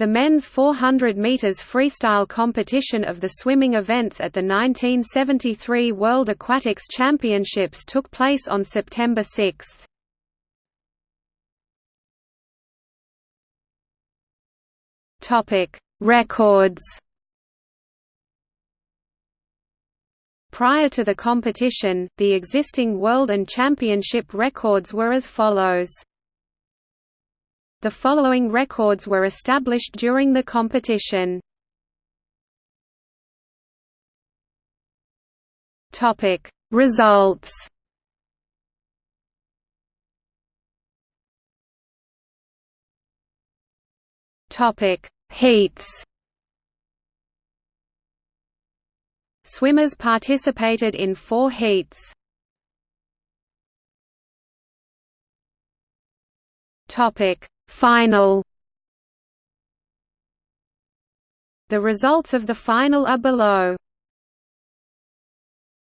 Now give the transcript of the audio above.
The men's 400 meters freestyle competition of the swimming events at the 1973 World Aquatics Championships took place on September 6. Topic: Records. Prior to the competition, the existing world and championship records were as follows. The following records were established during the competition. Topic Results Topic Heats Swimmers participated in four heats. Topic Final The results of the final are below.